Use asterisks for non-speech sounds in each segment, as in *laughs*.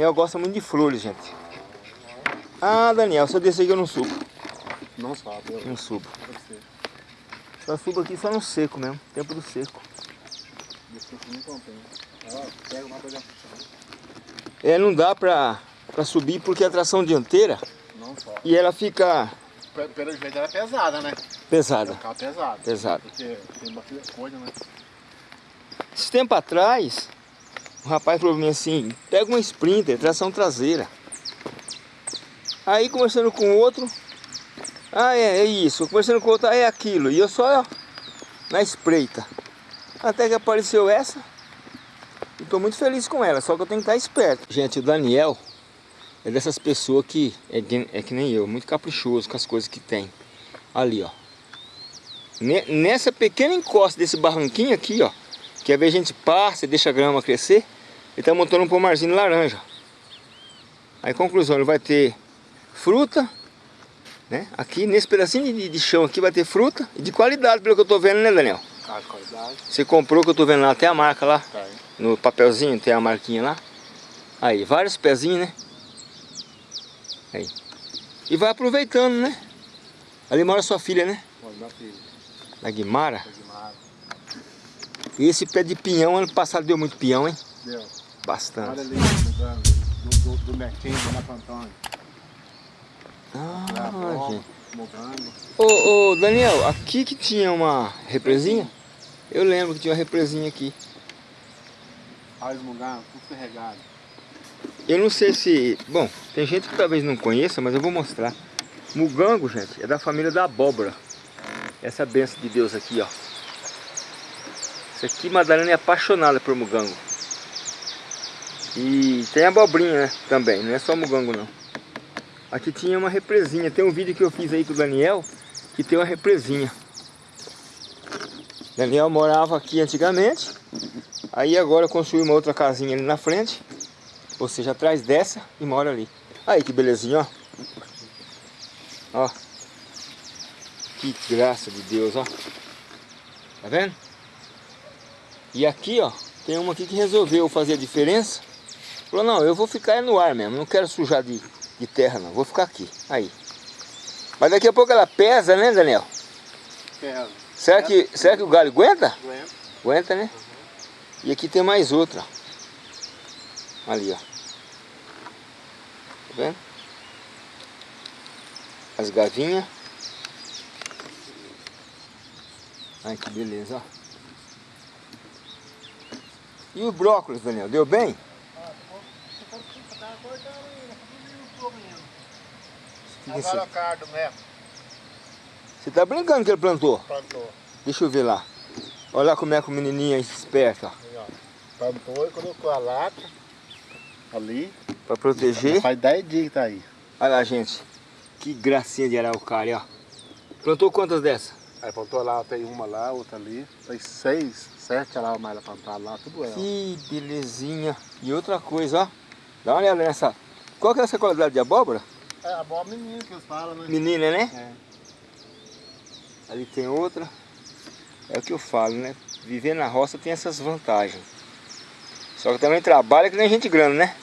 Daniel gosta muito de flores, gente. Ah, Daniel, se eu descer aqui eu não subo. Não sobe. Eu... Não subo. Só subo aqui só no seco mesmo, tempo do seco. É, não dá pra, pra subir porque é tração dianteira Não sobe. e ela fica Pe- Pelo jeito ela é pesada, né? É pesada. um carro pesado. Pesado. Porque tem bastante coisa, né? Esse tempo atrás, o rapaz falou pra mim assim, pega uma Sprinter, tração traseira. Aí conversando com outro, ah é, é isso, conversando com outro, ah, é aquilo. E eu só ó, na espreita. Até que apareceu essa, e tô muito feliz com ela, só que eu tenho que estar esperto. Gente, o Daniel é dessas pessoas que é, que- é que nem eu, muito caprichoso com as coisas que tem. Ali, ó. Ne- Nessa pequena encosta desse barranquinho aqui, ó, que às vezes a gente passa e deixa a grama crescer, ele tá montando um pomarzinho laranja. Aí, conclusão, ele vai ter fruta, né? Aqui, nesse pedacinho de, de chão aqui vai ter fruta e de qualidade, pelo que eu tô vendo, né, Daniel? De qualidade. Você comprou, que eu tô vendo lá, tem a marca lá, Tá no papelzinho, tem a marquinha lá. Aí, vários pezinhos, né? Aí. E vai aproveitando, né? Ali mora sua filha, né? Olha, minha filha. Da Guimara. E esse pé de pinhão, ano passado deu muito pinhão, hein? Deu. Olha Bastante. ali, mudando. Do, do, do Marco Antônio. Ah, gente. Mudando. Ô, ô, Daniel, aqui que tinha uma represinha? Eu lembro que tinha uma represinha aqui. Olha os mugando, tudo carregado. Eu não sei se... Bom, tem gente que talvez não conheça, mas eu vou mostrar. Mugango, gente, é da família da abóbora. Essa benção de Deus aqui, ó. Isso aqui, Madalena é apaixonada por mugango. E tem abobrinha, né, também, não é só mugango não. Aqui tinha uma represinha, tem um vídeo que eu fiz aí com o Daniel, que tem uma represinha. Daniel morava aqui antigamente, aí agora construiu uma outra casinha ali na frente, ou seja, atrás dessa e mora ali. Aí que belezinha, ó. Ó. Que graça de Deus, ó. Tá vendo? E aqui, ó, tem uma aqui que resolveu fazer a diferença. Falou, não, eu vou ficar é no ar mesmo, não quero sujar de, de terra não, vou ficar aqui. Aí. Mas daqui a pouco ela pesa, né, Daniel? Pesa. Será que, será que o galho aguenta? Doendo. Aguenta, né? E aqui tem mais outra. Ali, ó. Tá vendo? As gavinhas. Ai, que beleza, ó. E o brócolis, Daniel, deu bem? É isso? Agora o cardo mesmo. Você tá brincando que ele plantou? Plantou. Deixa eu ver lá. Olha lá como é que o menininho é esperto, ó. Plantou e colocou a lata ali. Pra proteger. Faz 10 dias que tá aí. Olha lá, gente. Que gracinha de araucária, ó. Plantou quantas dessas? Aí plantou lá, tem uma lá, outra ali. Tem seis, sete lá, mais plantada lá, tudo ela. Que belezinha. E outra coisa, ó. Dá uma olhada nessa. Qual que é essa qualidade de abóbora? É a boa menina que eles falam, né? Menina, né? É. Ali tem outra. É o que eu falo, né? Viver na roça tem essas vantagens. Só que também trabalha que nem gente grande, né?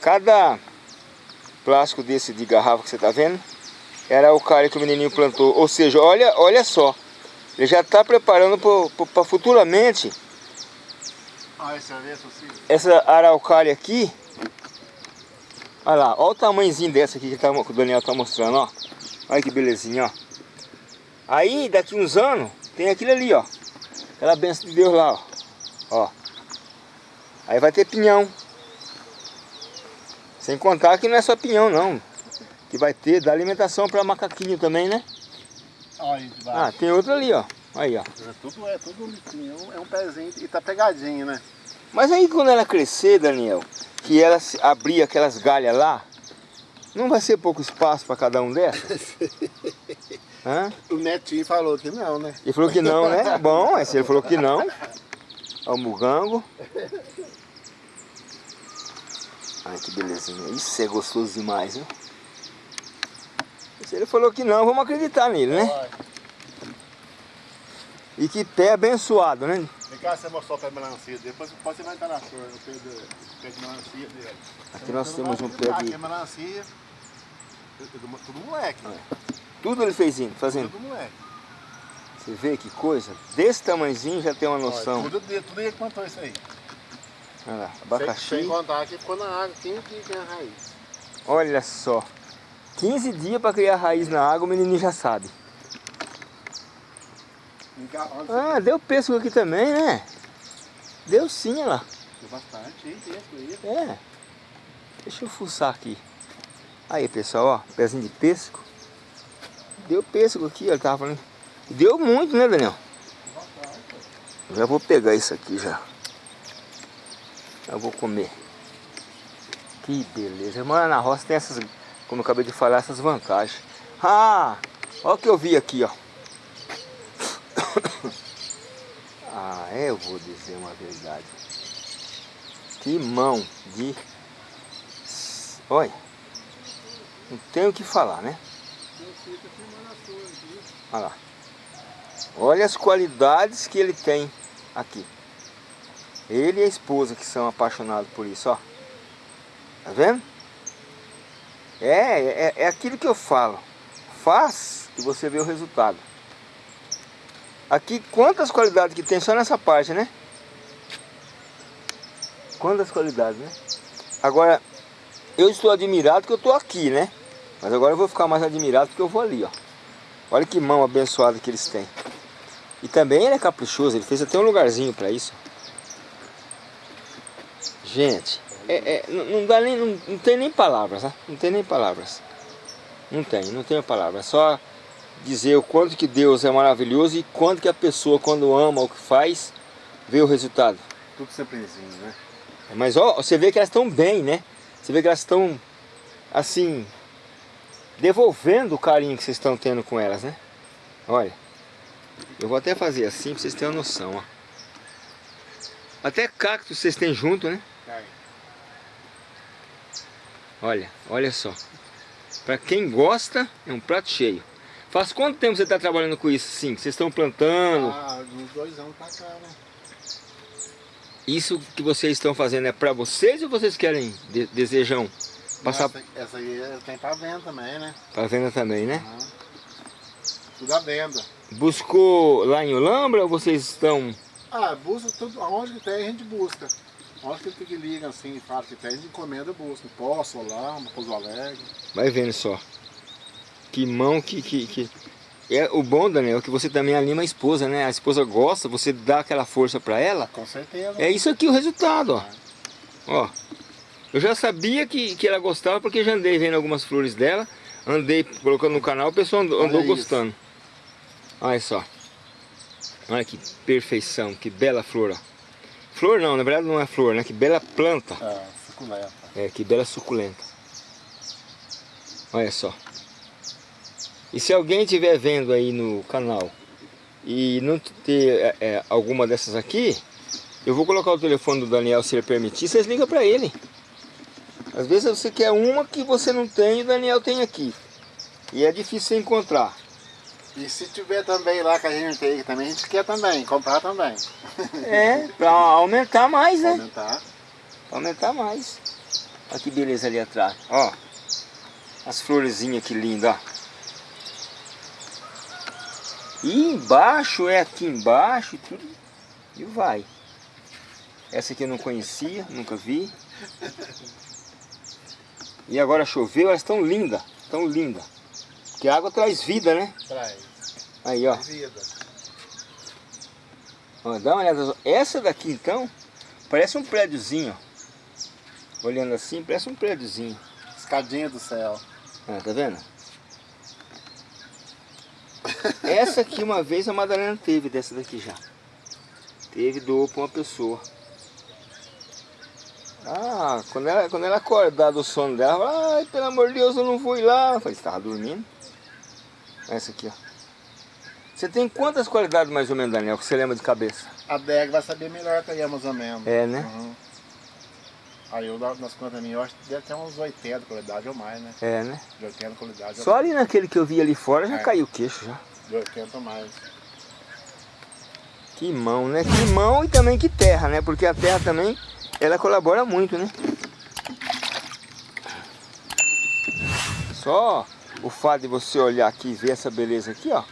Cada plástico desse de garrafa que você tá vendo era o cara que o menininho plantou. Ou seja, olha, olha só. Ele já está preparando para futuramente ali, assim. essa araucária aqui. Olha lá, olha o tamanhozinho dessa aqui que, tá, que o Daniel tá mostrando, ó. Olha que belezinha, ó. Aí, daqui uns anos, tem aquilo ali, ó. Aquela benção de Deus lá, ó. Ó. Aí vai ter pinhão. Sem contar que não é só pinhão, não. Que vai ter, dá alimentação para macaquinho também, né? Olha Ah, tem outro ali, ó. Aí, ó. É tudo, é tudo bonitinho. É um- É um pezinho e tá pegadinho, né? Mas aí quando ela crescer, Daniel, que ela abrir aquelas galhas lá, não vai ser pouco espaço para cada um dessas? *laughs* Hã? O netinho falou que não, né? Ele falou que não, né? *laughs* Bom, mas ele falou que não, ó o mugango. Ai, que belezinha. Isso é gostoso demais, viu? Se ele falou que não, vamos acreditar nele, né? E que pé abençoado, né? Vem cá, você mostrou o pé de melancia. Depois pode você vai entrar na flor, o pé de, o pé de melancia dele. Aqui nós temos um pé Aqui de... é melancia. Tudo, tudo moleque. Tudo ele fez indo, fazendo. Tudo moleque. Você vê que coisa? Desse tamanhozinho já tem uma noção. Olha, tudo, tudo ele plantou isso aí. Olha lá, Sem, abacaxi. sem contar que ficou na água, 15 dias que é a raiz. Olha só. 15 dias para criar raiz na água, o menininho já sabe. Ah, deu pêssego aqui também, né? Deu sim, olha lá. Deu bastante, hein, texto aí. É. Deixa eu fuçar aqui. Aí, pessoal, ó. Pezinho de pêssego. Deu pêssego aqui. Ele tava falando. Deu muito, né, Daniel? Já vou pegar isso aqui já. Já vou comer. Que beleza. Mano, na roça tem essas, como eu acabei de falar, essas vantagens. Ah, olha o que eu vi aqui, ó. *coughs* Ah, eu vou dizer uma verdade. Que mão de... Olha, não tenho o que falar, né? Olha lá. Olha as qualidades que ele tem aqui. Ele e a esposa que são apaixonados por isso, ó. Tá vendo? É, é, é aquilo que eu falo. Faz e você vê o resultado. Aqui, quantas qualidades que tem só nessa parte, né? Quantas qualidades, né? Agora, eu estou admirado que eu estou aqui, né? Mas agora eu vou ficar mais admirado porque eu vou ali, ó. Olha que mão abençoada que eles têm. E também ele é caprichoso, ele fez até um lugarzinho para isso. Gente, é, é, não, dá nem, não, não tem nem palavras, né? Não tem nem palavras. Não tem, não tenho palavras. É só dizer o quanto que Deus é maravilhoso e quanto que a pessoa, quando ama o que faz, vê o resultado. Tudo simplesinho, né? Mas ó, você vê que elas estão bem, né? Você vê que elas estão, assim, devolvendo o carinho que vocês estão tendo com elas, né? Olha, eu vou até fazer assim pra vocês terem uma noção, ó. Até cacto vocês têm junto, né? Aí. Olha, olha só. Pra quem gosta, é um prato cheio. Faz quanto tempo você está trabalhando com isso, sim? Vocês estão plantando? Ah, uns dois anos pra cá, né? Isso que vocês estão fazendo é para vocês ou vocês querem, de- desejam passar Essa, essa aí tem pra venda também, né? para venda também, né? Aham. Tudo à venda. Buscou lá em Olambra ou vocês estão... Ah, busca tudo, aonde que tem a gente busca. Onde que ele que liga assim fala que gente encomenda busca. Poço, Olamba, Pouso Alegre. Vai vendo só. Que mão que, que, que... É o bom, Daniel, é que você também anima a esposa, né? A esposa gosta, você dá aquela força para ela. Com certeza. É isso aqui o resultado, ó. Ó. Eu já sabia que, que ela gostava porque já andei vendo algumas flores dela. Andei colocando no canal, o pessoal andou, Olha andou gostando. Olha só. Olha que perfeição, que bela flor, ó. Flor não, na verdade não é flor, né? Que bela planta. É, suculenta. É, que bela suculenta. Olha só. E se alguém estiver vendo aí no canal e não ter é, é, alguma dessas aqui, eu vou colocar o telefone do Daniel se ele permitir, vocês ligam para ele. Às vezes você quer uma que você não tem e o Daniel tem aqui. E é difícil encontrar. E se tiver também lá que a gente tem, também a gente quer também, comprar também. É, para aumentar mais, né? Aumentar. Pra aumentar mais. Olha que beleza ali atrás. Ó. As florezinhas que lindas, ó. E embaixo, é aqui embaixo e tudo. E vai. Essa aqui eu não conhecia, nunca vi. E agora choveu, elas estão lindas. Estão lindas. Porque a água traz vida, né? Traz. Aí, ó. Vida. Ó, dá uma olhada. Essa daqui, então, parece um prédiozinho, ó. Olhando assim, parece um prédiozinho. Escadinha do céu. Ah, tá vendo? Essa aqui uma vez a Madalena teve dessa daqui já. Teve, doou pra uma pessoa. Ah, quando ela, quando ela acordar do sono dela, ela fala, ai, pelo amor de Deus, eu não fui lá. Eu falei, você tava dormindo? Essa aqui, ó. Você tem quantas qualidades mais ou menos, Daniel, que você lembra de cabeça? A DEG vai saber melhor que aí, mais ou menos. É, né? Uhum. Aí eu, nas contas minhas, eu acho que deve ter uns 80 de qualidade ou mais, né? É, né? De 80 de qualidade Só ali naquele que eu vi ali fora já É. caiu o queixo já. De 80 ou mais. Que mão, né? Que mão e também que terra, né? Porque a terra também, ela colabora muito, né? Só o fato de você olhar aqui e ver essa beleza aqui, ó.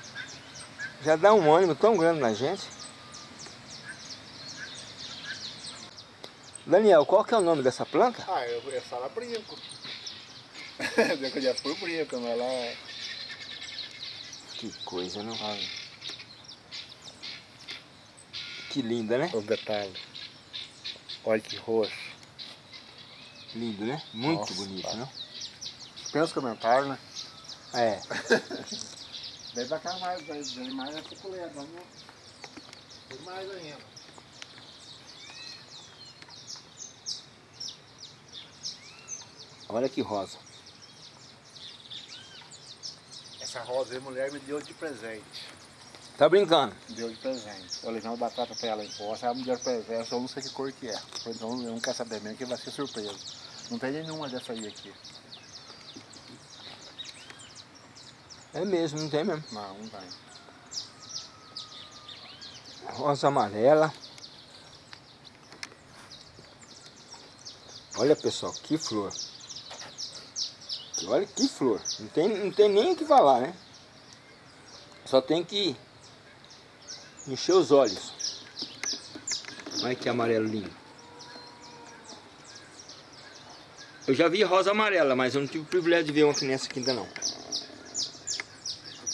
Já dá um ânimo tão grande na gente. Daniel, qual que é o nome dessa planta? Ah, eu, eu falo brinco. *laughs* eu conheço por brinco, mas lá... é- Que coisa, não? Que linda, né? O detalhe. Olha que roxo. Lindo, né? Muito Nossa, bonito, tá. né? Pensa comentário, né? É. *laughs* Daí pra cá mais, daí mais é suculento, vamos... Tem mais ainda. Olha que rosa. Essa rosa aí, mulher me deu de presente. Tá brincando? Deu de presente. Eu levei uma batata pra ela em poça, ela me deu de presente, eu não sei que cor que é. Então eu não quero saber mesmo que vai ser surpresa. Não tem nenhuma dessa aí aqui. É mesmo, não tem mesmo. Não, não tem. Rosa amarela. Olha pessoal, que flor. Olha que flor. Não tem, não tem nem o que falar, né? Só tem que encher os olhos. Olha que amarelo lindo. Eu já vi rosa amarela, mas eu não tive o privilégio de ver uma que nessa aqui ainda não.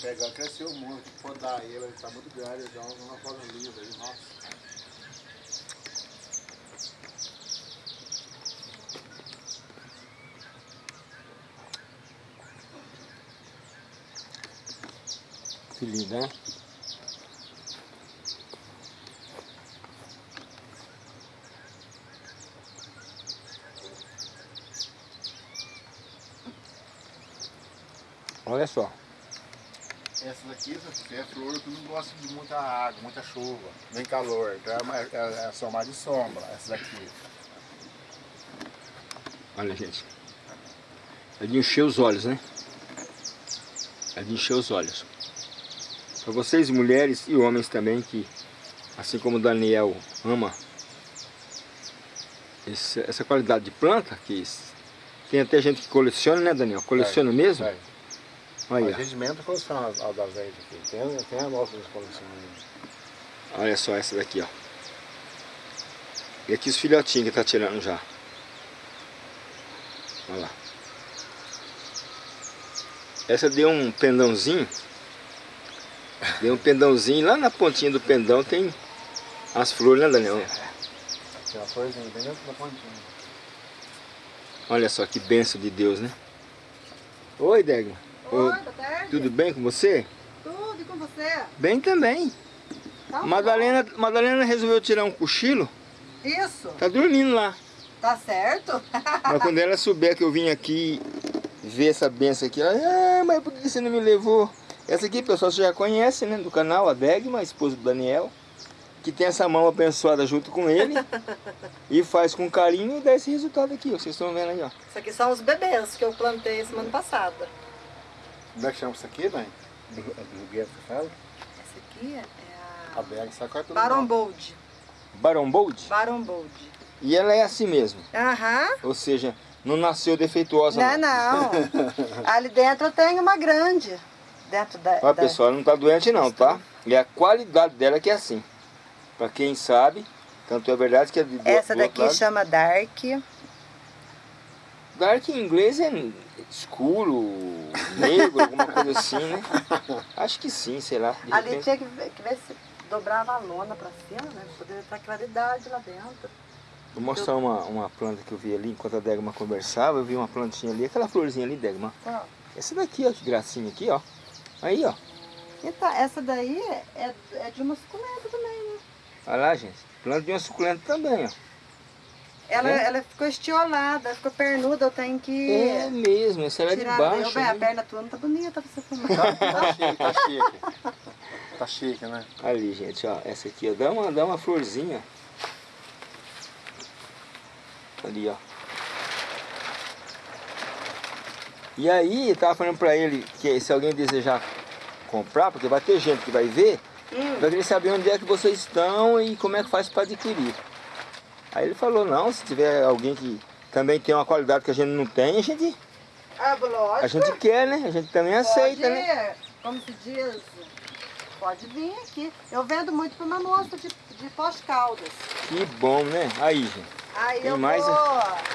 Pegar, cresceu muito, podar ele, ele tá muito grande, dá uma forma linda aí, nossa. Que linda, né? Olha só. Essa daqui essa é flor que não gosta de muita água, muita chuva, nem calor. Então é, é, é só mais de sombra, essa daqui. Olha, gente. É de encher os olhos, né? É de encher os olhos. Para vocês, mulheres e homens também, que assim como o Daniel ama essa qualidade de planta, que tem até gente que coleciona, né, Daniel? Coleciona mesmo? É. Olha, A regimento coleciona as, as das gente aqui. Tem, tem a nossa ainda. olha só essa daqui, ó. E aqui os filhotinhos que tá tirando já. Olha lá. Essa deu um pendãozinho. Deu um pendãozinho. Lá na pontinha do pendão tem as flores, né, Daniel? Tem uma florzinha bem dentro da pontinha. Olha só que benção de Deus, né? Oi, Degma. Oi. Tudo bem com você? Tudo e com você? Bem também. Tá Madalena, Madalena resolveu tirar um cochilo. Isso, Tá dormindo lá. tá certo? *laughs* Mas quando ela souber que eu vim aqui ver essa benção aqui, ela, ah, mas por que você não me levou? Essa aqui, pessoal, você já conhece, né, do canal, a Degma, a esposa do Daniel, que tem essa mão abençoada junto com ele *laughs* e faz com carinho e dá esse resultado aqui, ó, vocês estão vendo aí, ó. Isso aqui são os bebês que eu plantei semana passada. Como é que chama isso aqui, Dani? Do, do gueto que fala? Essa aqui é A a Berg, sabe qual é tudo Baron? Bold. Baron Bold, Baron Bold. e ela é assim mesmo, Aham. ou seja, não nasceu defeituosa Não, não. *laughs* Ali dentro tem uma grande. Dentro da... Ó, da- pessoal, ela não tá doente não, tá? E a qualidade dela que é assim. Pra quem sabe, tanto é verdade que é de do- Essa do outro daqui lado. chama Dark. Dark em inglês é escuro, negro, alguma coisa assim, né? Acho que sim, sei lá. Ali repente. tinha que ver, que ver se dobrava a lona pra cima, né? Pra poder estar claridade lá dentro. Vou mostrar uma, uma planta que eu vi ali enquanto a Degma conversava. Eu vi uma plantinha ali, aquela florzinha ali, Degma. Então, Essa daqui, ó, que gracinha aqui, ó. Aí, ó. então essa daí é, é de uma suculenta também, né? Olha lá, gente. Planta de uma suculenta também, ó. Ela, É? ela ficou estiolada, ficou pernuda, eu tenho que É mesmo, essa era de tirar baixo. Bem, a né? perna tua não tá bonita pra você fumar. Tá chique, tá chique. Tá chique, né? Ali, gente, ó. Essa aqui, ó. Dá uma, dá uma florzinha. Ali, ó. E aí, eu tava falando pra ele que se alguém desejar comprar, porque vai ter gente que vai ver, Hum. Eu queria saber onde é que vocês estão e como é que faz para adquirir. Aí ele falou, não, se tiver alguém que também tem uma qualidade que a gente não tem, a gente, Ah, lógico. a gente quer, né? A gente também aceita, pode, né? Como se diz, pode vir aqui. Eu vendo muito para uma moça de, de pós-caldas. Que bom, né? Aí, gente. Aí Tem eu mais? vou,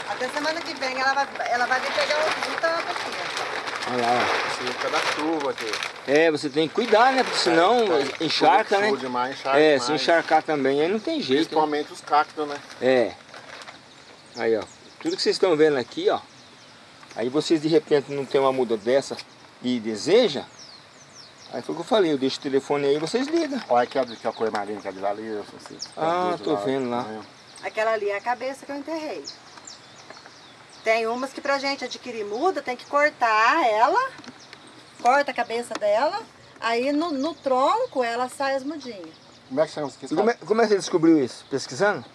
até semana que vem ela vai, ela vai vir pegar um tanto aqui. Olha lá, por causa da chuva aqui. ó. É, você tem que cuidar, né? Porque senão Tá, encharca, né? demais, encharca É, demais. se encharcar também, aí não tem jeito. né? Principalmente os cactos, né? É. Aí, ó. Tudo que vocês estão vendo aqui, ó. Aí vocês de repente não tem uma muda dessa e deseja. Aí foi o que eu falei, eu deixo o telefone aí e vocês ligam. Olha aqui, ó, que a cor marinha que é de ali. Assim, Ah, tô vendo lá. Aquela ali é a cabeça que eu enterrei. Tem umas que pra gente adquirir muda, tem que cortar ela, corta a cabeça dela, aí no, no tronco ela sai as mudinhas. Como é que chama isso como, é, como é que você descobriu isso? Pesquisando?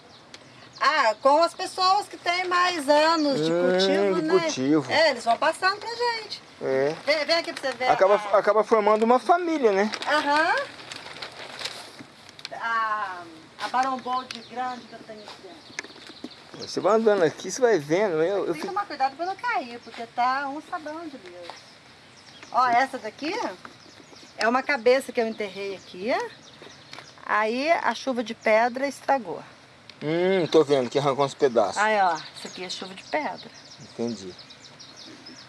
Ah, com as pessoas que têm mais anos de Hum, cultivo, de né? cultivo. É, eles vão passando pra gente. É. Vem, vem aqui pra você ver. Acaba, a- acaba formando uma família, né? Aham. A, a barombolde grande que eu tenho aqui dentro. Você vai andando aqui, você vai vendo. Eu, eu Tem que tomar cuidado pra não cair, porque tá um sabão de Deus. Ó, essa daqui é uma cabeça que eu enterrei aqui. Aí a chuva de pedra estragou. Hum, tô vendo que arrancou uns pedaços. Aí, ó, isso aqui é chuva de pedra. Entendi.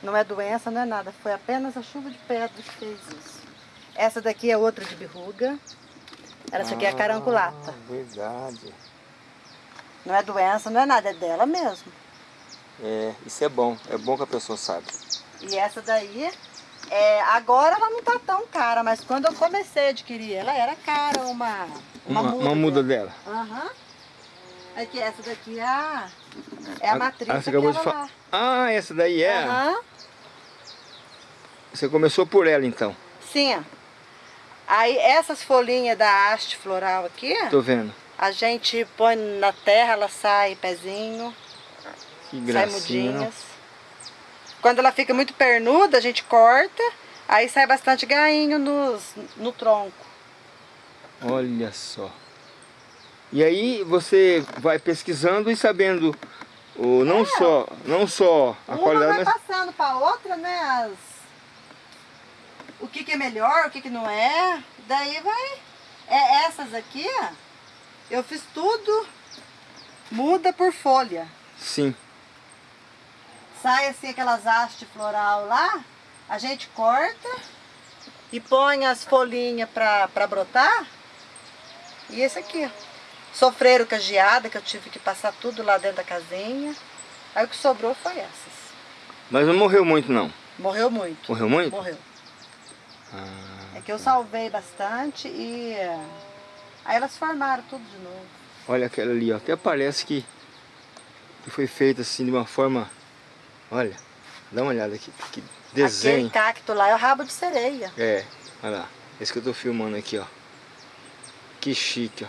Não é doença, não é nada. Foi apenas a chuva de pedra que fez isso. Essa daqui é outra de berruga. Essa aqui é a caranculata. Ah, verdade. Não é doença, não é nada, é dela mesmo. É, isso é bom. É bom que a pessoa sabe. E essa daí, é, agora ela não tá tão cara, mas quando eu comecei a adquirir ela, era cara uma, uma, Uma, muda. uma muda dela. Aham. Aqui, essa daqui é a, é a matriz Ah, você acabou de falar. Ah, essa daí é? Aham. Você começou por ela então. Sim. Aí essas folhinhas da haste floral aqui, Tô vendo. A gente põe na terra, ela sai pezinho, Que sai mudinhas. Quando ela fica muito pernuda, a gente corta, aí sai bastante gainho nos, no tronco. Olha só. E aí você vai pesquisando e sabendo o, não só, não só a Uma qualidade, vai mas passando para outra, né? As... O que, que é melhor, o que, que não é. Daí vai. É, essas aqui, eu fiz tudo muda por folha. sim. Sai assim aquelas hastes floral lá, a gente corta e põe as folhinhas para brotar. E esse aqui. Sofreram com a geada, que eu tive que passar tudo lá dentro da casinha. Aí o que sobrou foi essas. Mas não morreu muito não. Morreu muito. Morreu muito? Morreu. Ah, É que eu salvei bastante e aí elas formaram tudo de novo. olha aquela ali, ó. Até parece que, que foi feita assim de uma forma. Olha, dá uma olhada aqui. Que desenho. Aquele cacto lá é o rabo de sereia. É, olha lá. Esse que eu tô filmando aqui, ó. Que chique, ó.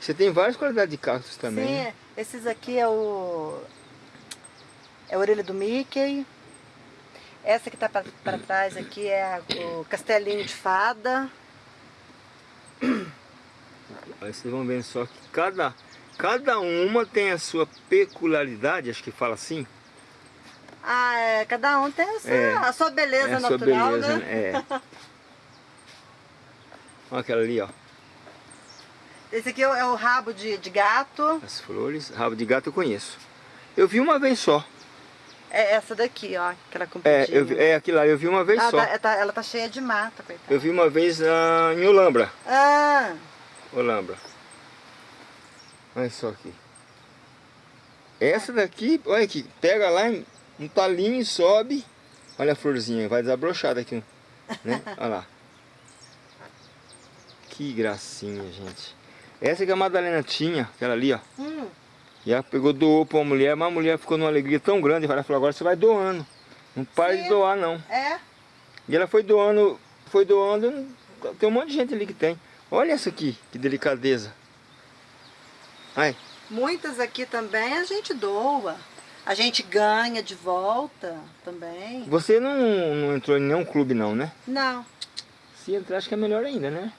Você tem várias qualidades de cactos também. Sim, né? esses aqui é o. É a orelha do Mickey. Essa que tá pra, pra trás aqui é a- o castelinho de fada. Aí vocês vão vendo só que cada, cada uma tem a sua peculiaridade, acho que fala assim. Ah, é, cada um tem a sua, É, a sua beleza é a sua natural, beleza, né? *laughs* É. Olha aquela ali, ó. Esse aqui é o, é o rabo de, de gato. As flores, rabo de gato eu conheço. Eu vi uma vez só. É essa daqui, ó, aquela É, compridinha. eu vi, é aquilo lá, eu vi uma vez Ah, só. tá- tá- ela tá cheia de mata, coitada. Eu vi uma vez ah, em Olambra. Ah, Olambra. Olha só aqui. Essa daqui, olha aqui, pega lá um talinho e sobe. Olha a florzinha, vai desabrochar daqui. Né? *laughs* Olha lá. Que gracinha, gente. Essa que a Madalena tinha, aquela ali, ó. hum, E ela pegou, doou pra uma mulher, mas a mulher ficou numa alegria tão grande. Ela falou, agora você vai doando. Não para de Sim. doar, não. é. E ela foi doando, foi doando, tem um monte de gente ali que tem. Olha essa aqui, que delicadeza. Ai, Muitas aqui também a gente doa. A gente ganha de volta também. você não, não entrou em nenhum clube não, né? Não. Se entrar, acho que é melhor ainda, né?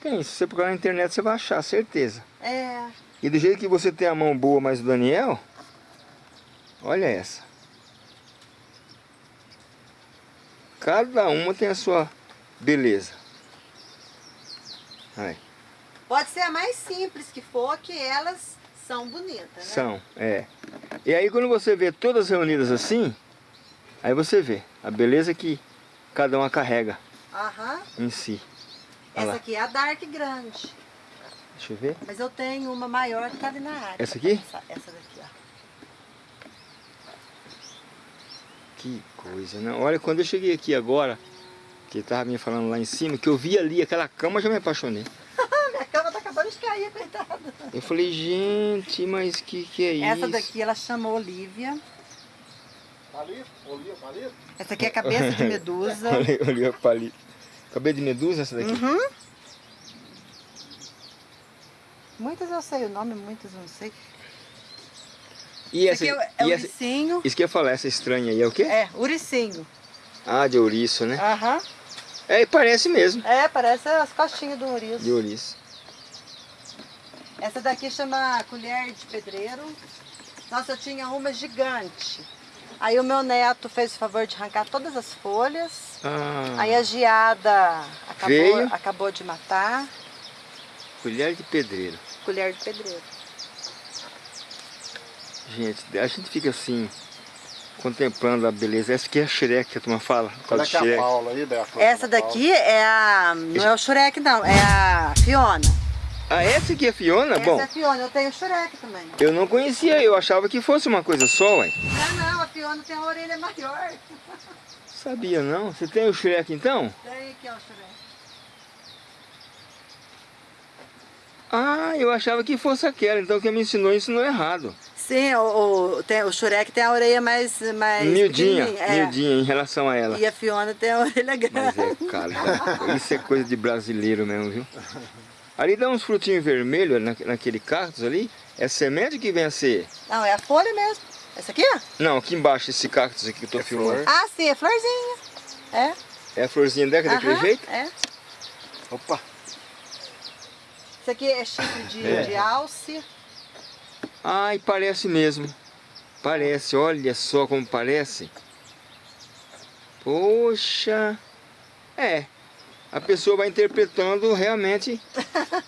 Tem, se você procurar na internet você vai achar, certeza. É. E do jeito que você tem a mão boa, mas o Daniel, olha essa. Cada uma tem a sua beleza. Aí, Pode ser a mais simples que for, que elas são bonitas, né? são, é. E aí quando você vê todas reunidas assim, aí você vê a beleza que cada uma carrega Aham. em si. Olha Essa lá. aqui é a Dark grande. Deixa eu ver. Mas eu tenho uma maior que tá ali na área. Essa aqui? Essa, essa daqui, ó. Que coisa, né? Olha, quando eu cheguei aqui agora, que tava me falando lá em cima, que eu vi ali aquela cama, eu já me apaixonei. *laughs* Minha cama tá acabando de cair, coitada. Eu falei, gente, mas que que é isso? Essa daqui ela chama Olivia. Palito? Olívia, palito? Essa aqui é cabeça de medusa. *laughs* Olha, olha o palito. Cabelo de medusa essa daqui? Uhum. Muitas eu sei o nome, muitas eu não sei. E Esse essa, aqui é, o- é e o essa, uricinho. isso que eu ia falar, essa estranha aí é o quê? É, uricinho. Ah, de ouriço, né? Aham. É, parece mesmo, É, parece as costinhas do ouriço. de ouriço. Essa daqui chama colher de pedreiro. Nossa, eu tinha uma gigante. Aí o meu neto fez o favor de arrancar todas as folhas. Ah, Aí a geada acabou, Veio. acabou de matar. colher de pedreiro. Colher de pedreiro. Gente, a gente fica assim, contemplando a beleza. Essa aqui é a Shrek que a turma fala. Qual é que é a Shrek. Paula aí, Beto? Essa daqui é a. Não é o Shurek, não. É a Fiona. Ah, essa aqui é Fiona? Essa Bom, é a Fiona. Eu tenho o Shurek também. eu não conhecia, eu achava que fosse uma coisa só, ué. Não, não. A Fiona tem a orelha maior. Sabia não? Você tem o Shrek então? Tem aqui, ó, o Shurek. Ah, eu achava que fosse aquela, então quem me ensinou ensinou errado. Sim, o, o, tem, o Shurek tem a orelha mais. mais miudinha, é. miudinha em relação a ela. E a Fiona tem a orelha grande. Mas é, cara, isso é coisa de brasileiro mesmo, viu? Ali dá uns frutinhos vermelhos na, naquele cactus ali. É semente que vem a ser? Não, é a folha mesmo. Essa aqui, ó? Não, aqui embaixo, esse cactus aqui que eu tô É filmando. flor. Ah, sim, é florzinha. É. É a florzinha dela, daquele Aham, jeito? É. Opa! Isso aqui é chifre de, É. de alce. Ai, parece mesmo. Parece, olha só como parece. Poxa. É. A pessoa vai interpretando realmente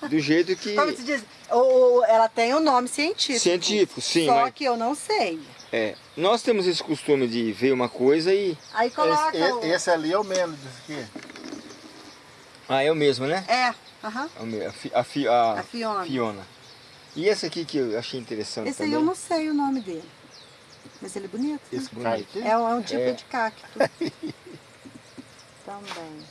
do *laughs* jeito que... Como se diz? O, o- ela tem um nome científico. Científico, sim, Só mas- que eu não sei. É. Nós temos esse costume de ver uma coisa e... Aí coloca Esse, o... esse ali é o menos desse aqui. Ah, é o mesmo, né? É, aham. Mesmo, A, fi- a, fi- a A Fiona. Fiona. E esse aqui que eu achei interessante Esse aí também. eu não sei o nome dele. Mas ele é bonito. né? Esse Bonito. cai aqui. É, um, é um tipo É. de cacto. *laughs* Também.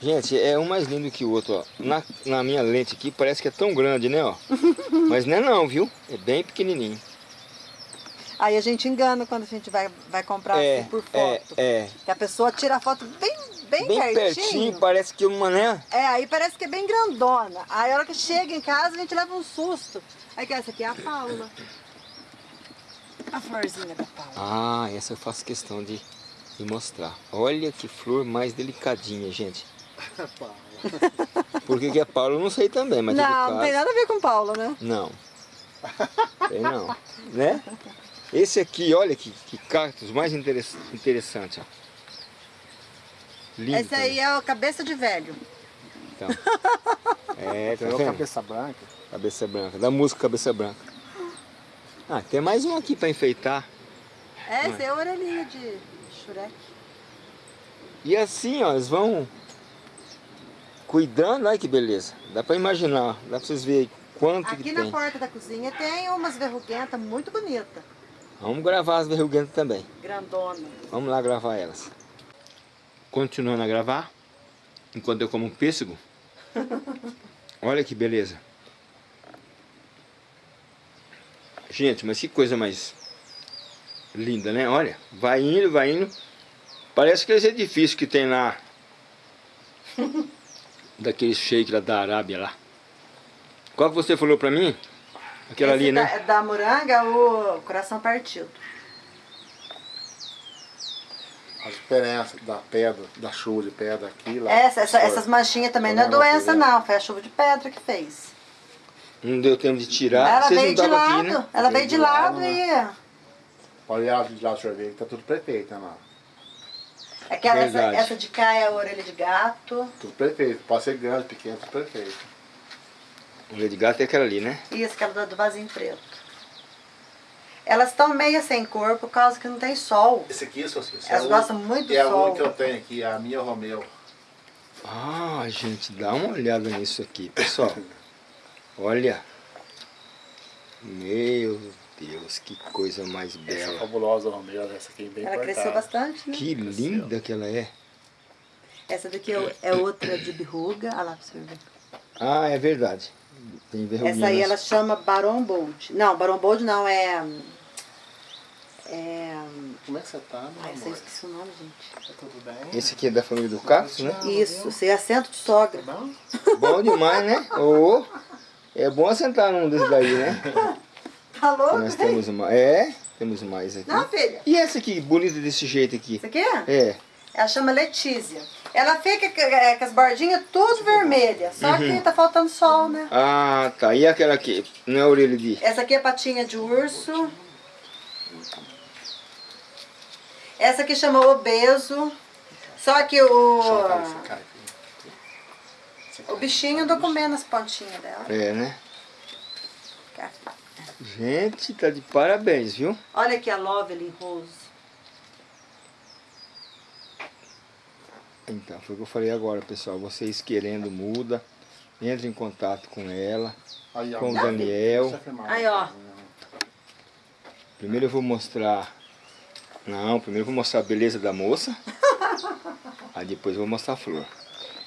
Gente, é um mais lindo que o outro, ó. Na, na minha lente aqui parece que é tão grande, né, ó. *laughs* Mas não é não, viu? É bem pequenininho. Aí a gente engana quando a gente vai, vai comprar é, assim por é, foto. é. Que a pessoa tira a foto bem, bem, Bem pertinho. pertinho, parece que uma, né? É, aí parece que é bem grandona. Aí a hora que chega em casa a gente leva um susto. Aí que essa aqui é a Paula. A florzinha da Paula. Ah, essa eu faço questão de, de mostrar. Olha que flor mais delicadinha, gente. *laughs* Por que que é Paulo eu não sei também, mas não, delicado. não tem nada a ver com Paula, né? Não. Tem não. Né? Esse aqui, olha que, que cactus mais interess- interessante, ó. Lindo Esse aí é o cabeça de velho. também, então. *laughs* É, tá vendo? cabeça branca. Cabeça branca. Da música Cabeça Branca. Ah, tem mais um aqui pra enfeitar. É, esse é a orelhinha de Shurek. E assim, ó, eles vão cuidando. Olha que beleza. Dá pra imaginar. Dá pra vocês verem quanto Aqui que na tem. porta da cozinha tem umas verruguentas muito bonitas. Vamos gravar as verruguentas também. Grandona. Vamos lá gravar elas. Continuando a gravar, enquanto eu como um pêssego. *laughs* Olha que beleza. Gente, mas que coisa mais linda, né? Olha, vai indo, vai indo. Parece aqueles edifícios que tem lá. *laughs* Daquele shake lá da Arábia lá. Qual que você falou pra mim? Aquela Esse ali, da, né? da moranga, o coração partido. A diferença da pedra, da chuva de pedra aqui lá. Essa, essa- essas manchinhas também não é doença não, foi a chuva de pedra que fez. Não deu tempo de tirar. ela Vocês veio de lado, aqui, né? ela veio Veio de de lado lado, e... Olha lá de lá o sorvete, tá tudo perfeito, né, lá. Aquela, essa, essa de cá é a orelha de gato. Tudo perfeito. Pode ser grande, pequeno, tudo perfeito. O de gato é aquela ali, né? E esse aquela do- do vasinho preto. Elas estão meio sem cor por causa que não tem sol. Esse aqui, Socinho, Elas gostam muito do É a sol. única que eu tenho aqui, a minha Romeu. Ah, gente, dá uma olhada nisso aqui, pessoal. Olha. Meu Deus, que coisa mais Essa bela. fabulosa Romeu, essa aqui é bem Ela cresceu bastante, né? Que linda que ela é. Essa daqui é, é outra de berruga. Olha lá pra você ver. Ah, é verdade. Tem. Essa aí nas- ela chama Baron Bold. Não, Baron Bold não, é... É... Como é que você tá, meu Ai, essa eu amor? esqueci o nome, gente. Tá tudo bem? Esse aqui é da família do Cacto, né? Isso, você é assento de sogra. Tá bom? *laughs* Bom demais, né? Ô, é bom assentar num desses daí, né? *laughs* Tá louco? Nós temos uma. É, temos mais aqui. Não, filha. E essa aqui, bonita desse jeito aqui? Isso aqui é? É. Ela chama Letícia. Ela fica com- é, com as bordinhas tudo vermelhas. Só que tá faltando sol, né? Ah, tá. E aquela aqui? Não é orelha de. Essa aqui é patinha de urso. Essa aqui chama obeso. Só que o, o bichinho andou comendo as pontinhas dela. É, né? Gente, tá de parabéns, viu? Olha aqui a Lovely Rose. Então, foi o que eu falei agora, pessoal. Vocês querendo muda, entre em contato com ela, Aí, com o Daniel. Aí, ó. Primeiro eu vou mostrar. Não, primeiro eu vou mostrar a beleza da moça. *laughs* Aí depois eu vou mostrar a flor.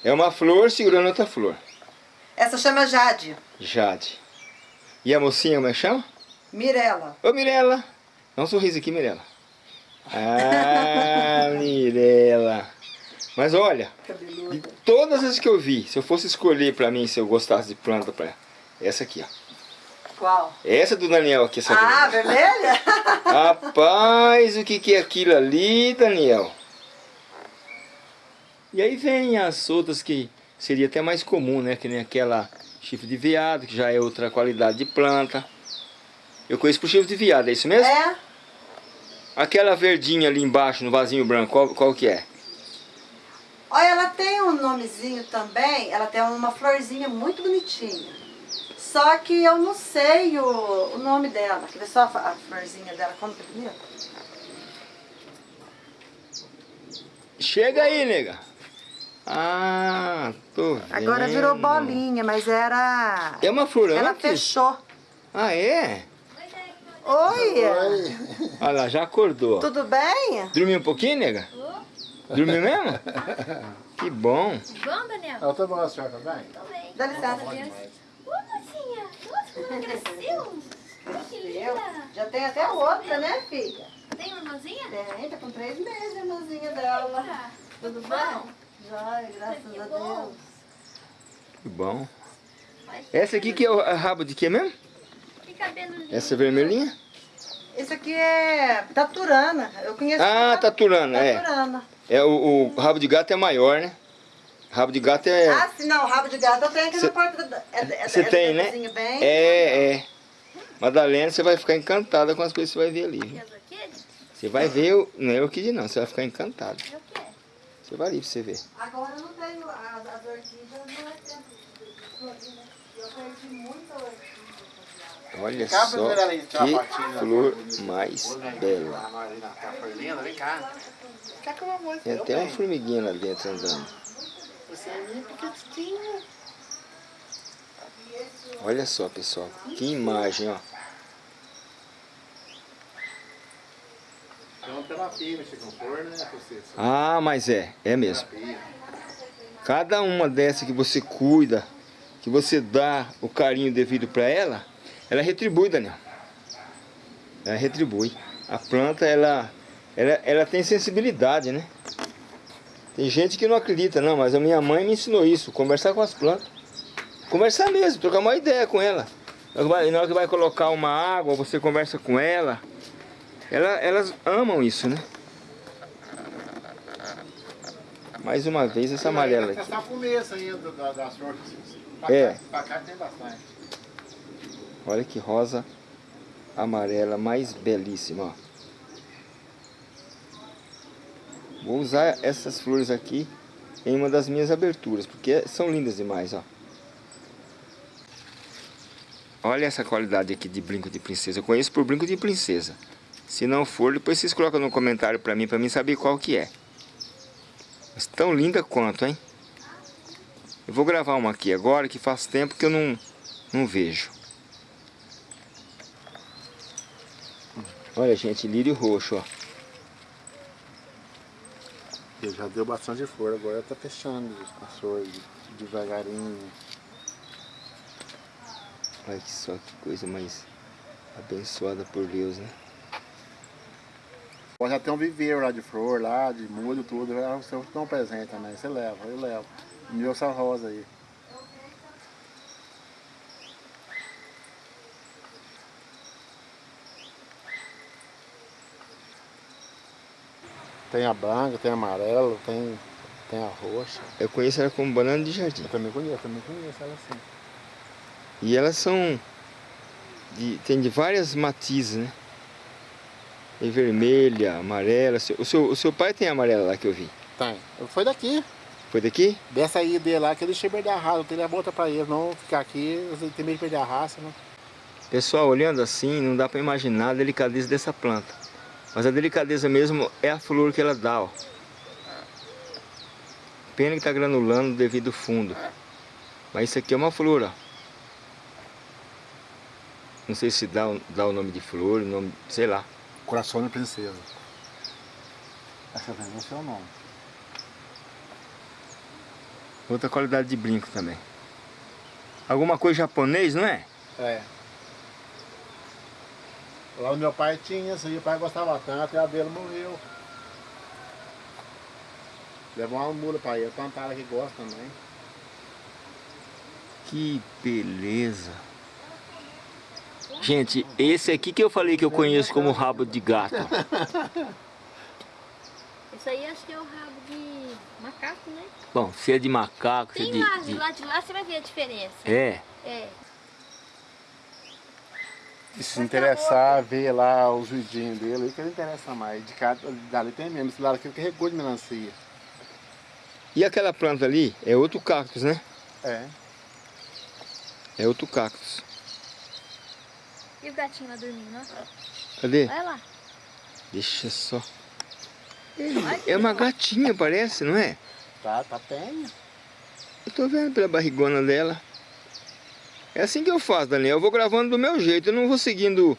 É uma flor segurando outra flor. Essa chama Jade. Jade. E a mocinha, como é que chama? Mirella. Ô Mirella, dá um sorriso aqui, Mirella. Ah, *laughs* Mirella. Mas olha, de todas as que eu vi, se eu fosse escolher pra mim, se eu gostasse de planta pra essa aqui, ó. Qual? Essa do Daniel aqui, essa Ah, grande. vermelha? *laughs* Rapaz, o que, que é aquilo ali, Daniel? E aí vem as outras que seria até mais comum, né? Que nem aquela chifre de veado, que já é outra qualidade de planta. Eu conheço por chifre de veado, é isso mesmo? É. Aquela verdinha ali embaixo, no vasinho branco, qual, qual que é? Olha, ela tem um nomezinho também. Ela tem uma florzinha muito bonitinha. Só que eu não sei o, o nome dela. Quer ver só a, a florzinha dela? Como que é bonita? Chega aí, nega. Ah, tô vendo. Agora virou bolinha, mas era... É uma flor Ela fechou. Ah, é? Oi, Olha lá, já acordou. tudo bem? Dormiu um pouquinho, nega? Dormiu mesmo? Que bom. Bom, Daniel? Eu tô bom, a senhora também? Tô bem. Dá licença. Deus. Ô, mocinha. Nossa, como cresceu. Que linda. já tem até outra, né, filha? Tem uma irmãzinha? Tem, tá com três meses a irmãzinha dela. Tudo bom. bem? Joia, graças Que a bom. Deus. Que bom. Essa aqui que é o rabo de quê mesmo? Que cabelo lindo. Essa vermelhinha? Esse aqui é taturana. Eu conheço. Ah, taturana, é. Taturana. É o, o rabo de gato é maior, né? Rabo de gato é... Ah, sim, não, rabo de gato eu tenho aqui Cê- na porta da. É, é, Você é tem, né? Bem, É, é. Madalena, você vai ficar encantada com as coisas que você vai ver ali. E viu? as orquídeas? Você vai ver, o- não é orquídea não, você vai ficar. É quê? Você vai ali pra você ver. Agora eu não tenho. As, as orquídeas não é tempo né? Eu perdi muita orquídea. Olha Cá, só que flor mais bela. tá vou Tem até uma formiguinha lá dentro andando. Você é. Olha só, pessoal. Que imagem, ó. Flor, né? Ah, mas é, é mesmo. Cada uma dessa que você cuida, que você dá o carinho devido para ela, ela retribui, Daniel. Ela retribui. A planta, ela, ela, ela tem sensibilidade, né? Tem gente que não acredita, não, mas a minha mãe me ensinou isso, conversar com as plantas. Conversar mesmo, trocar uma ideia com ela. Na hora que vai- Na hora que vai colocar uma água, você conversa com ela. ela elas amam isso, né? Mais uma vez essa amarela Essa aqui. começo ainda da-. Pra É. cá- Pra cá tem bastante. Olha que rosa amarela mais belíssima. Vou usar essas flores aqui em uma das minhas aberturas, porque são lindas demais, ó. Olha essa qualidade aqui de brinco de princesa. Eu conheço por brinco de princesa. Se não for, depois vocês colocam no comentário pra mim, pra mim saber qual que é. Mas tão linda quanto, hein? Eu vou gravar uma aqui agora, que faz tempo que eu não, não vejo. Olha, gente, lírio roxo, ó. Ele já deu bastante flor, agora tá fechando as flores devagarinho. Olha que só que coisa mais abençoada por Deus, né? Pode até um viveiro lá de flor, lá, de mudo, tudo. Você dá um presente também, você leva, eu levo. Me deu essa rosa aí. Tem a branca, tem a amarela, tem, tem a roxa. Eu conheço ela como banana de jardim. Eu também conheço, também conheço ela assim. E elas são. De, tem de várias matizes, né? Tem vermelha, amarela. O seu, o seu pai tem amarela lá que eu vi. Tem. Foi daqui. Foi daqui? Dessa aí dele lá que ele deixa perder a raça, eu tenho a volta pra ele, não ficar aqui, tem medo de perder a raça, né? Pessoal, olhando assim, não dá pra imaginar a delicadeza dessa planta. Mas a delicadeza mesmo é a flor que ela dá, ó. Pena que tá granulando devido ao fundo. Mas isso aqui é uma flor, ó. Não sei se dá, o- dá o nome de flor, o nome, sei lá. Coração de princesa. Essa também é o seu nome. Outra qualidade de brinco também. Alguma coisa japonês, não é? É. Lá o meu pai tinha isso aí, o pai gostava tanto e a dele morreu. Levou uma mula pra ele, plantaram que gosta também. Que beleza. Gente, esse aqui que eu falei que eu conheço como rabo de gato. *laughs* Isso aí acho que é o rabo de macaco, né? Bom, se é de macaco, se é Tem de... lá, de de- lá de lá você vai ver a diferença. É, É. E se interessar, ver lá os vidinhos dele, que ele interessa mais. De cada, dali tem mesmo, esse lado aqui que regou de melancia. E aquela planta ali é outro cactus, né? É. É outro cactus. E o gatinho lá dormindo, ó. Cadê? Olha lá. Deixa só. É uma gatinha, parece, não é? Tá, tá penha. Eu tô vendo pela barrigona dela. É assim que eu faço, Daniel. Eu vou gravando do meu jeito. Eu não vou seguindo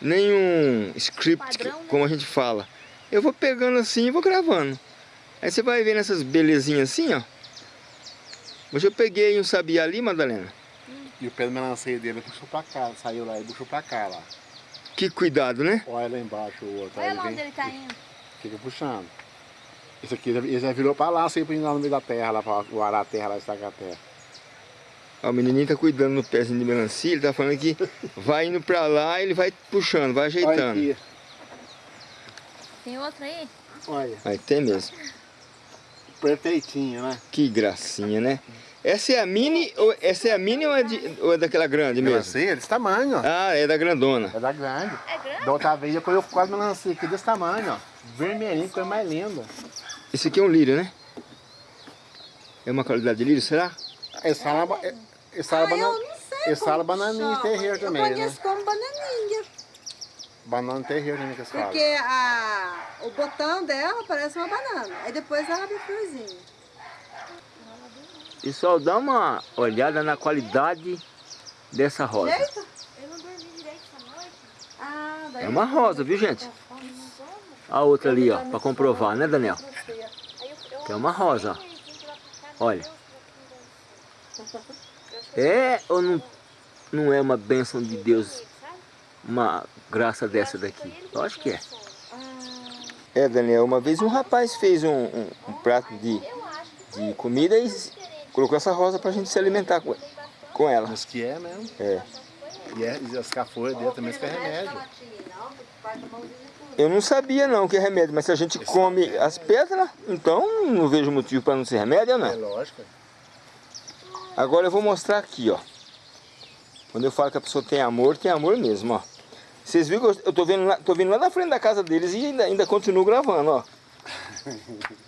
nenhum script, Padrão, né? como a gente fala. Eu vou pegando assim e vou gravando. Aí você vai vendo essas belezinhas assim, ó. Hoje eu peguei um sabiá ali, Madalena. E o pé de melancia dele puxou pra cá, saiu lá e puxou pra cá lá. Que cuidado, né? Olha lá embaixo o outro. aí Olha lá vem- onde ele tá indo. Fica puxando. Esse aqui ele já virou pra lá, sempre indo lá no meio da terra, lá pra arar a terra, lá estacar a terra. Ó, o menininho tá cuidando no pezinho de melancia. Ele tá falando que vai indo pra lá, ele vai puxando, vai ajeitando. Tem outro aí? olha. Aí tem mesmo. Perfeitinho, né? Que gracinha, né? Essa é a mini, ou, essa é a mini ou é, de- ou é daquela grande mesmo? Melancia desse tamanho, ó. Ah, é da grandona. É da grande. É grande? Da outra vez eu colhi quase melancia aqui desse tamanho, ó. Vermelhinho, coisa mais linda. Esse aqui é um lírio, né? É uma qualidade de lírio, será? Esse fala, esse fala, Ah, eu não sei esse fala como chama. terreiro também, Eu né? conheço como bananinha. Banana de terreiro também que eles falam. Porque a, o botão dela parece uma banana. Aí depois ela abre florzinha. Pessoal, dá uma olhada na qualidade dessa rosa. Direito? Eu não dormi direito essa noite. Ah, daí É uma rosa, viu gente? A outra ali, ó, pra comprovar, né Daniel? Eu, eu Que é uma rosa, ó. Olha. *laughs* É ou não, não é uma bênção de Deus, uma graça dessa daqui? Eu acho que é. É, Daniel, uma vez um rapaz fez um, um- um prato de, de comida e colocou essa rosa pra gente se alimentar com, com ela. Mas que é mesmo. É. E, é, e as cafolhas dele também são remédio. Eu não sabia não que é remédio, mas se a gente come as pedras, então não vejo motivo para não ser remédio, É né? lógico. Agora eu vou mostrar aqui, ó. Quando eu falo que a pessoa tem amor, tem amor mesmo, ó. Vocês viram que eu- tô vendo lá, tô vendo lá na frente da casa deles e ainda, ainda continuo gravando, ó. *laughs*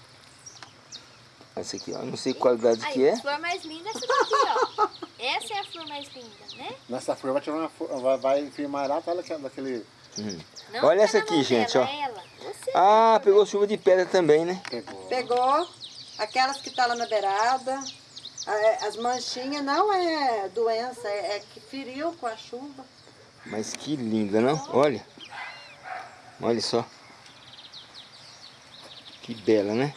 Essa aqui, ó. Não sei que qualidade que Aí, é. a flor mais linda é essa daqui, ó. Essa é a flor mais linda, né? Nessa flor vai tirar uma flor, vai, vai firmar lá, tá daquele, daquele Não Olha essa aqui, gente, dela, ó. é ela. Ah, pegou chuva de pedra também, né? pegou. Pegou aquelas que tá lá na beirada. A- As manchinhas não é doença, é, é que feriu com a chuva. Mas que linda, não? Olha. Olha só. Que bela, né?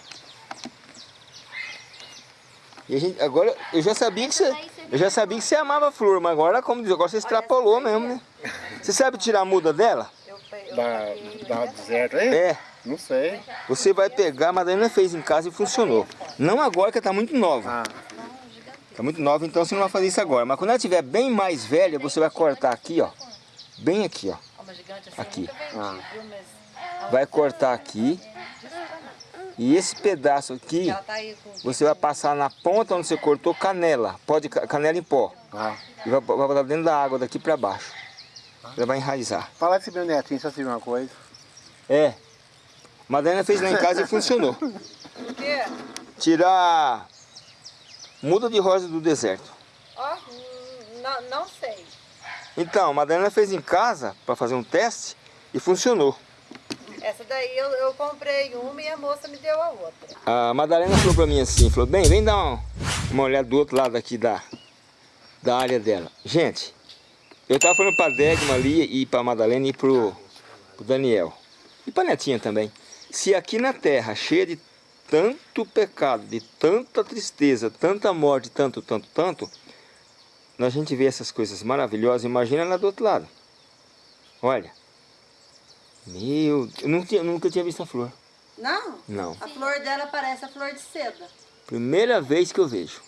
E a gente, agora, eu já sabia que você, eu já sabia que você amava flor, mas agora, como diz, agora você extrapolou mesmo, né? Você sabe tirar a muda dela? Da, da deserto aí? É. Não sei. Você vai pegar, a Madalena fez em casa e funcionou. Não agora que tá muito nova. Ah, Tá muito nova, então você não vai fazer isso agora. Mas quando ela estiver bem mais velha, você vai cortar aqui, ó. Bem aqui, ó. Aqui. Ah. Vai cortar aqui. E esse pedaço aqui, você vai passar na ponta onde você cortou canela. Pode ca- canela em pó. ah. E vai, vai botar dentro da água daqui pra baixo. Ela vai enraizar. Fala desse meu netinho, só uma coisa. É. Madalena fez lá em casa e funcionou. *laughs* O quê? Tirar muda de rosa do deserto. Ó, hum, não, não sei. Então, a Madalena fez em casa para fazer um teste e funcionou. Essa daí eu, eu comprei uma e a moça me deu a outra. A Madalena falou pra mim assim, falou, bem, vem dar uma, uma olhada do outro lado aqui da, da área dela. Gente, eu tava falando pra Degma ali e pra Madalena e pro, pro Daniel. E pra Netinha também. Se aqui na terra, cheia de tanto pecado, de tanta tristeza, tanta morte, tanto, tanto, tanto, a gente vê essas coisas maravilhosas, imagina lá do outro lado. Olha. Meu, eu nunca tinha, nunca tinha visto a flor. Não, Não. a flor dela parece a flor de seda. Primeira vez que eu vejo.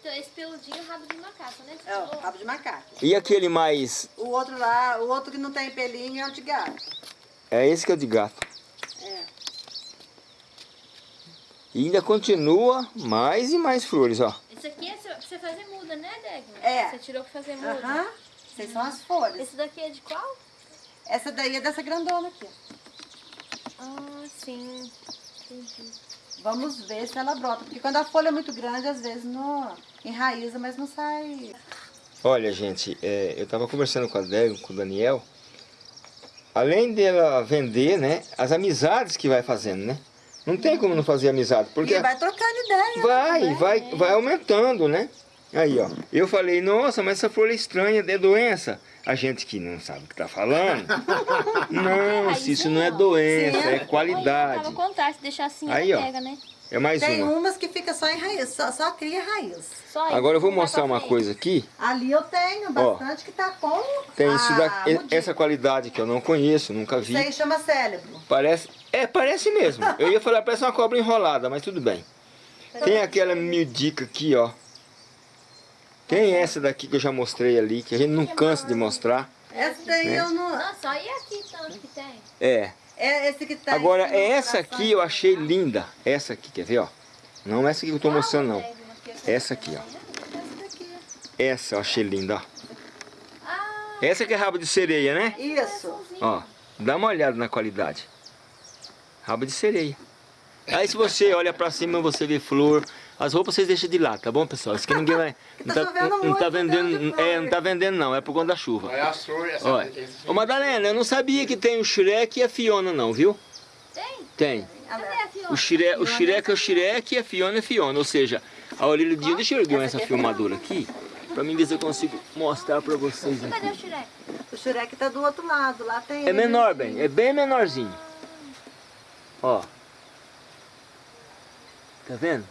Então, esse peludinho é o rabo de macaco, né? É, o rabo de macaco. E aquele mais. O outro lá, o outro que não tem pelinho é o de gato. É esse que é o de gato. É. E ainda continua mais e mais flores, ó. Esse aqui é pra você fazer muda, né, Degma? É. Você tirou pra fazer muda. Aham. Essas são as folhas. Esse daqui é de qual? Essa daí é dessa grandona aqui. Ah, sim. Entendi. Vamos ver se ela brota. Porque quando a folha é muito grande, às vezes não enraiza, mas não sai. Olha, gente, é, eu tava conversando com a Débora, com o Daniel. Além dela vender, né? As amizades que vai fazendo, né? Não tem como não fazer amizade, porque E vai trocando ideia. vai, né? vai, vai aumentando, né? Aí, ó. Eu falei, nossa, mas essa flor é estranha, é doença. A gente que não sabe o que tá falando. *laughs* Não, se isso não é doença, Sim. é qualidade. contrário, se deixar assim, Aí, ó. pega, né? É mais Tem uma. umas que fica só em raiz, só, só cria raiz. Só aí, Agora eu vou mostrar uma coisa aqui. Ali eu tenho bastante que tá com Tem a isso daqui, mudinha. essa qualidade que eu não conheço, nunca vi. Isso aí chama cérebro. Parece, é, parece mesmo. Eu ia falar, parece uma cobra enrolada, mas tudo bem. Tem aquela miudica aqui, ó. Tem essa daqui que eu já mostrei ali, que a gente não cansa de mostrar. Essa daí Né? eu não. Nossa, olha aqui tanto que tem. É. É esse que tá Agora, do essa aqui eu achei linda. Essa aqui, quer ver, ó? Não essa aqui que eu tô mostrando, não. Degma, que eu- Essa aqui, ó. Essa daqui. Essa eu achei linda, ó. Ah, Essa que é rabo de sereia, né? Isso. Ó, dá uma olhada na qualidade. Rabo de sereia. Aí se você olha pra cima, você vê flor. As roupas vocês deixam de lá, tá bom, pessoal? Isso que ninguém vai... *laughs* Não Tá tá, chovendo não tá tá vendendo... É, não tá vendendo não, é por conta da chuva. É a flor, essa, Olha. Ô Madalena, eu não sabia que tem o Shrek e a Fiona não, viu? tem? Tem. Cadê? O Shrek, o Shrek é o Shrek e a Fiona é a Fiona. Ou seja, a Aurílio Dias, deixa eu erguer essa filmadora aqui. Pra mim ver se eu consigo mostrar pra vocês Cadê aqui. o Shrek? O Shurek tá do outro lado. Lá tem. É menor, bem. É bem menorzinho. Ó. Tá vendo?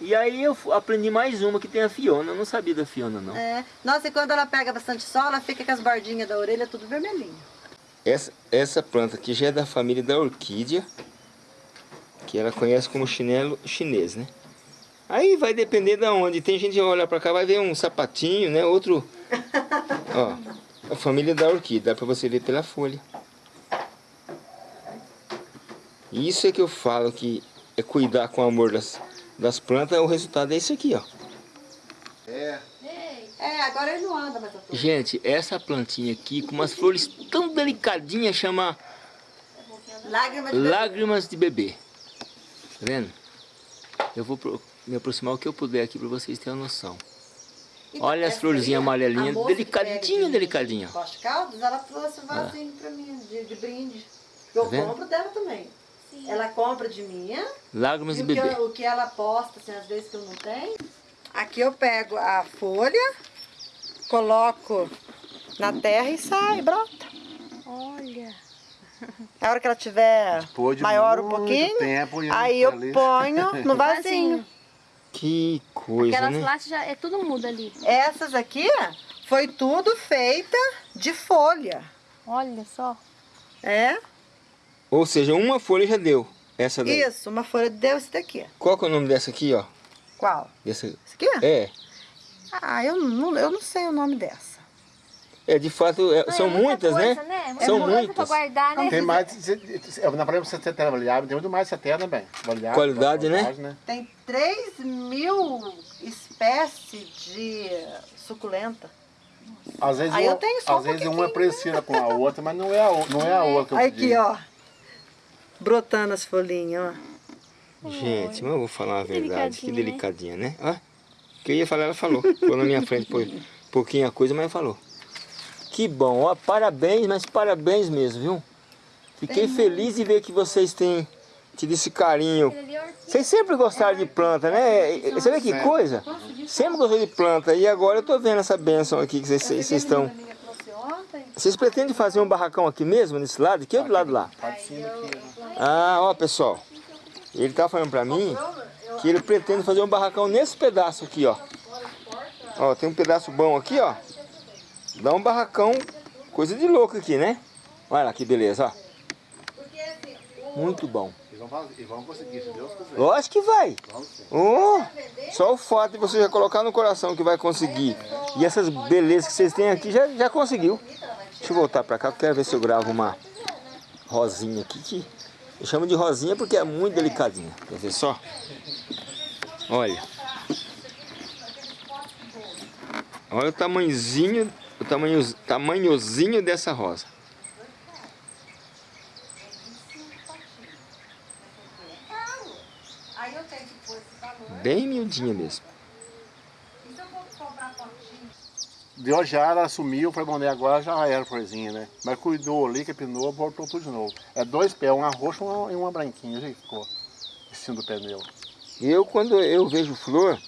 E aí eu aprendi mais uma que tem a Fiona. Eu não sabia da Fiona, não. É. Nossa, e quando ela pega bastante sol, ela fica com as bordinhas da orelha tudo vermelhinho. Essa, essa planta aqui já é da família da orquídea. Que ela conhece como chinelo chinês, né? Aí vai depender de onde. Tem gente que olha pra cá, vai ver um sapatinho, né? Outro Ó, a família da orquídea, dá pra você ver pela folha. Isso é que eu falo que é cuidar com amor das, das plantas, o resultado é isso aqui, ó. É, É, agora ele não anda mais. Gente, essa plantinha aqui, com umas flores tão delicadinhas, chama Lágrima de lágrimas de bebê. Tá vendo? Eu vou pro- me aproximar o que eu puder aqui pra vocês terem uma noção. Então, Olha as florzinhas amarelinhas, delicadinha, delicadinha. Caldas, ela trouxe um vasinho pra mim, de, de brinde. Eu Tá compro dela também. Sim. Ela compra de minha. Lágrimas E o que, bebê. eu- o que ela posta, assim, às vezes que eu não tenho. Aqui eu pego a folha, coloco na terra e sai, brota. Olha. A hora que ela tiver Depois de maior um pouquinho, tempo, e aí eu ali- ponho *laughs* no vasinho. Que coisa, Aquelas né? lá já é tudo muda ali. Essas aqui foi tudo feita de folha. Olha só. É? Ou seja, uma folha já deu. Essa daí. Isso, uma folha deu esse daqui. Qual que é o nome dessa aqui, ó? Qual? Dessa... Esse aqui? É, Ah, eu não, eu não sei o nome dessa. é de fato, é- são é muita muitas, coisa, né? Muita São coisa muitas. pra guardar, né? Tem mais, eu- na problema você tem avaliável, tem muito mais 70, bem. Avaliável, Qualidade, né? qualidade, Tem 3 mil espécies de suculenta. Às vezes, Aí uma, eu tenho só um às vezes uma é pouquinho. parecida com a outra, mas não é a, não é a outra. que eu Aqui, pedi. ó. Brotando as folhinhas, ó. Gente, mas eu vou falar a verdade, que Delicadinha, né? né? Ó, o que eu ia falar, ela falou. Falou na minha frente, pô, pouquinha coisa, mas falou. Que bom, ó, parabéns, mas parabéns mesmo, viu? Fiquei feliz de ver que vocês têm tido esse carinho. É. Vocês sempre gostaram de planta, né? E- Você vê que coisa? Sempre gostou de planta e agora eu tô vendo essa bênção aqui que vocês estão... Vocês pretendem fazer um barracão aqui mesmo, nesse lado aqui ou do lado lá? Pode cima aqui, né? Ah, ó pessoal, ele tá falando pra mim que ele pretende fazer um barracão nesse pedaço aqui, ó. Ó, tem um pedaço bom aqui, ó. Dá um barracão, coisa de louco aqui, né? Olha lá que beleza, ó. Muito bom. E vamos, e vamos conseguir, se Deus quiser. Lógico que vai. Oh, só o fato de você já colocar no coração que vai conseguir. E essas belezas que vocês têm aqui já, já conseguiu. Deixa eu voltar pra cá, eu quero ver se eu gravo uma rosinha aqui. Que eu chamo de rosinha porque é muito delicadinha. Quer ver só? Olha. Olha o tamanhozinho, o tamanho, tamanhozinho dessa rosa. Bem miudinha mesmo. E se eu vou comprar potinho? Deu já, ela sumiu, foi bom, né? agora já era florzinha, né? Mas cuidou ali, capinou, voltou tudo de novo. É dois pés, uma roxa e uma, e uma branquinha, já ficou. Em cima do pneu. Eu, quando eu vejo flor,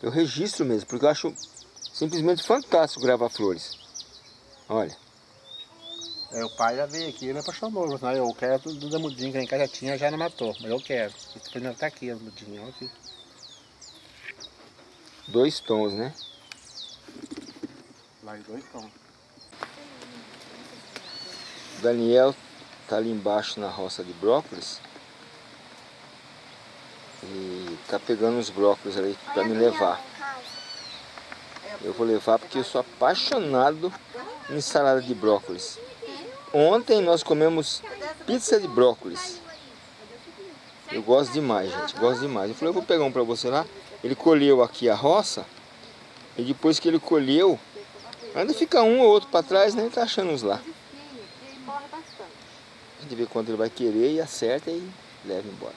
eu registro mesmo, porque eu acho simplesmente fantástico gravar flores. Olha, Aí o pai já veio aqui, ele me apaixonou. Falou assim, "Ah, eu quero tudo da mudinha que em casa já tinha, já não matou. Mas eu quero. E depois ainda tá aqui as mudinhas, olha aqui. dois tons, né? Lá em dois Daniel tá ali embaixo na roça de brócolis. E tá pegando os brócolis ali para me levar. Eu vou levar porque eu sou apaixonado em salada de brócolis. Ontem nós comemos pizza de brócolis. Eu gosto demais, gente, gosto demais. Eu falei, eu vou pegar um para você lá. Ele colheu aqui a roça e depois que ele colheu, ainda fica um ou outro para trás, né? Tá achando uns lá. A gente vê quanto ele vai querer e acerta e leva embora.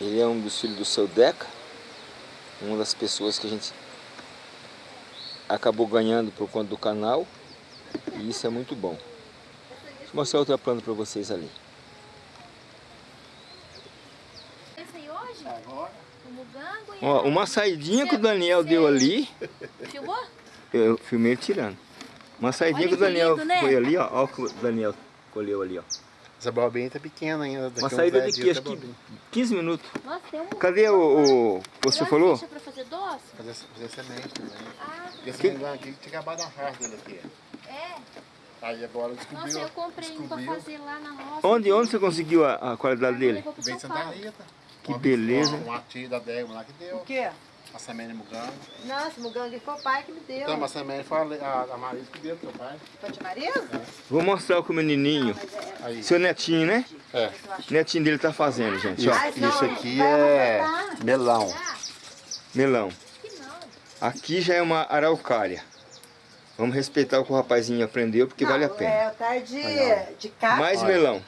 Ele é um dos filhos do seu Deca, uma das pessoas que a gente acabou ganhando por conta do canal. E isso é muito bom. Deixa eu mostrar outra planta para vocês ali. Esse aí hoje? O mugango e Ó, uma saidinha que o Daniel deu ali. Filmou? eu filmei ele tirando. Uma saidinha Olha que o Daniel lindo, né? foi ali, ó. Ó o que o Daniel colheu ali, ó. Essa bobinha tá pequena ainda. daqui Uma saída de 10 que? Acho tá que bobinha. 15 minutos. Nossa, tem um... Cadê o... o você falou? pra fazer doce? Fazer, fazer semente também. Ah, E esse Que- aqui tinha acabado a raça dele aqui. é. Aí agora descobriu. Nossa, eu comprei um pra fazer lá na roça. Onde, onde você conseguiu a, a qualidade dele? Vem Santa. Rita. Que Uma- beleza. Uma, uma tia da Débora lá que deu. O quê? A semente de mugango. Nossa, mugangue foi o pai que me deu. Então, mas a semente foi a, a, a Marisa que deu pro seu pai. Foi de Marisa? Vou mostrar o que o menininho, Aí. seu netinho, né? É. Netinho dele tá fazendo, gente, Isso, ó. Mas não, isso aqui é melão. Melão. Não. Aqui já é uma araucária. Vamos respeitar o que o rapazinho aprendeu, porque vale a Não, pena. É, o tar de, de cacto. Mais Olha. melão.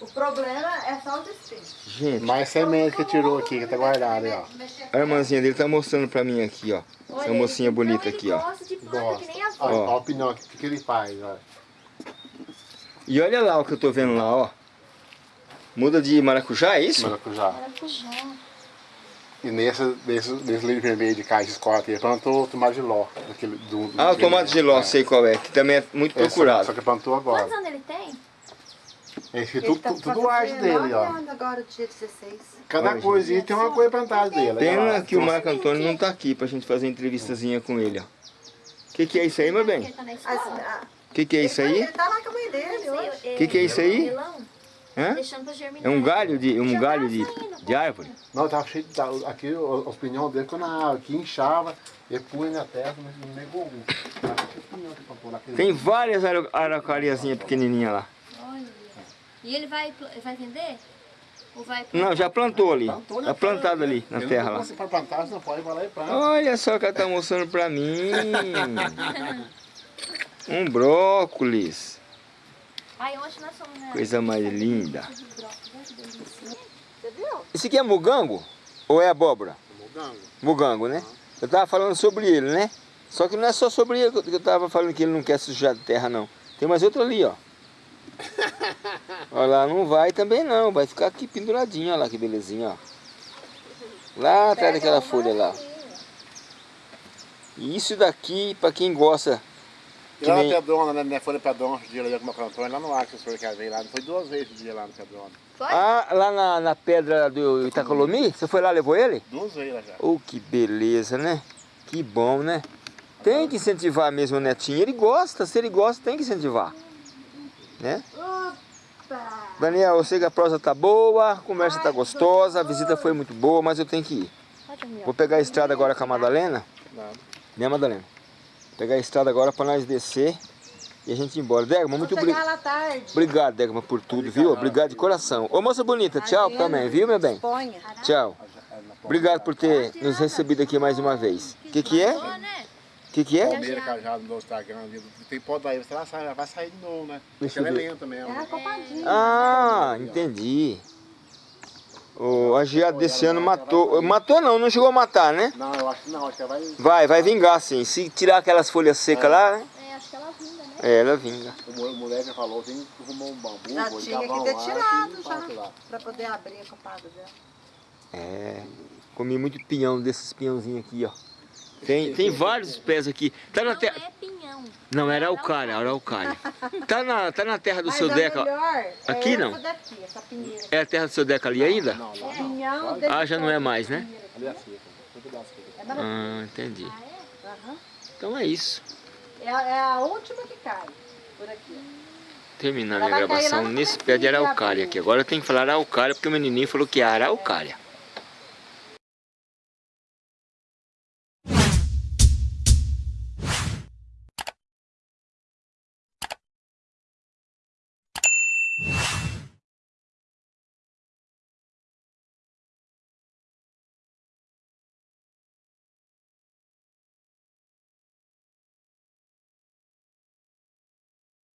O problema é só os espinhos. Gente, Mais semente que tirou aqui, que tá guardado aí, ó. a irmãzinha dele tá mostrando pra mim aqui, ó. Essa mocinha bonita aqui, ó. gosta de planta Gosta. que nem a Olha, Ó. olha o o que, que ele faz, ó. E olha lá o que eu tô vendo lá, ó. Muda de maracujá, é isso? Maracujá. maracujá. E nesse, nesse, nesse livro vermelho de caixa de escola aqui, ele plantou o tomate de ló. Aquele, do, do Ah, o tomate de ló, é. sei qual é, que também é muito Esse, procurado. Só que plantou Quantos agora. anos ele tem? Ele tudo, tá tudo, tudo fazendo arte dele, 19 ó. agora, dia 16. Cada Olha, coisinha tem uma coisa plantada dele. olha Pena lá. que o Marco Antônio não tá aqui pra gente fazer uma entrevistazinha com ele, ó. O que, que é isso aí, meu bem? Tá O que, que é isso aí? Ele tá lá com a mãe dele hoje. O Que que é isso aí? Hã? Pra. É um galho de, um galho tá de, de árvore? Não, tava cheio de. tá, Aqui os pinhão dele, quando a aqui inchava, ele punha na terra, mas não negou um. Tem várias ara- araucariazinhas pequenininhas lá. E ele vai, vai vender? Ou vai Não, já plantou ali. Plantou, né? Tá plantado ali, na Ele terra lá. pra plantar, você não pode, vai lá e planta. Olha só o que ela tá mostrando pra mim. *laughs* Um brócolis. Ai, ontem nós fomos na... Coisa mais linda. Esse aqui é mugango? Ou é abóbora? Mugango. Mugango, né? Eu tava falando sobre ele, né? Só que não é só sobre ele que eu tava falando que ele não quer sujar de terra, não. Tem mais outro ali, ó. *laughs* Olha lá, não vai também não. Vai ficar aqui penduradinho, olha lá que belezinha, ó. Lá atrás daquela folha lá. E isso daqui, pra quem gosta, Que lá nem- na Pedrona, né? Minha folha Pedrona, esse dia lá com o Antônio, lá no ar que o senhor quer ver lá. Foi duas vezes esse dia lá no Pedrona. Foi? Ah, lá na, na pedra do Itacolomi? Você foi lá, levou ele? Duas vezes lá já. Oh, que beleza, né? Que bom, né? Tem que incentivar mesmo o netinho. Ele gosta, se ele gosta, tem que incentivar. Né? Opa! Daniel, eu sei que a prosa tá boa, a conversa tá gostosa, a visita foi muito boa, mas eu tenho que ir. Vou pegar a estrada agora com a Madalena. Né, Madalena? Pegar a estrada agora pra nós descer e a gente ir embora. Degma, muito Vou obrigado. Obrigado, Degma, por tudo, viu? Obrigado de coração. Ô, moça bonita, tchau também, viu, meu bem? Tchau. Obrigado por ter nos recebido aqui mais uma vez. O que, que é? Que, que é? Palmeira cajado no Instagram ali. Tem pó daí, você vai sair, vai sair de novo, né? *laughs* Deixa Porque ela é lenta mesmo. É copadinha. Ah, entendi. O a geada desse ano matou. Matou não, não chegou a matar, né? Não, eu acho que não, acho que ela vai. Vai, vai vingar sim. Se tirar aquelas folhas secas lá, né? É, acho que ela vinda, né? É, ela vinga. O mo- o moleque já falou, tem que arrumar um bambu, Já vou tinha que ter um tirado já. lá. Pra poder abrir a copada dela. É. Comi muito pinhão desses pinhãozinhos aqui, ó. Tem, tem vários pés aqui. Tá na Não terra. é pinhão. Não, era araucária, araucária. *laughs* Tá na, tá na terra do Mas seu Deca. melhor é Aqui não? essa daqui. É a terra do seu Deca ali ainda? Não, não. Pinhão Ah, já não é mais, né? Ali é. É maravilhoso. Ah, entendi. Aham. Então é isso. É, a- é a última que cai. Por aqui. Terminar minha gravação nesse pé de araucária aqui. Agora eu tenho que falar araucária porque o menininho falou que é araucária.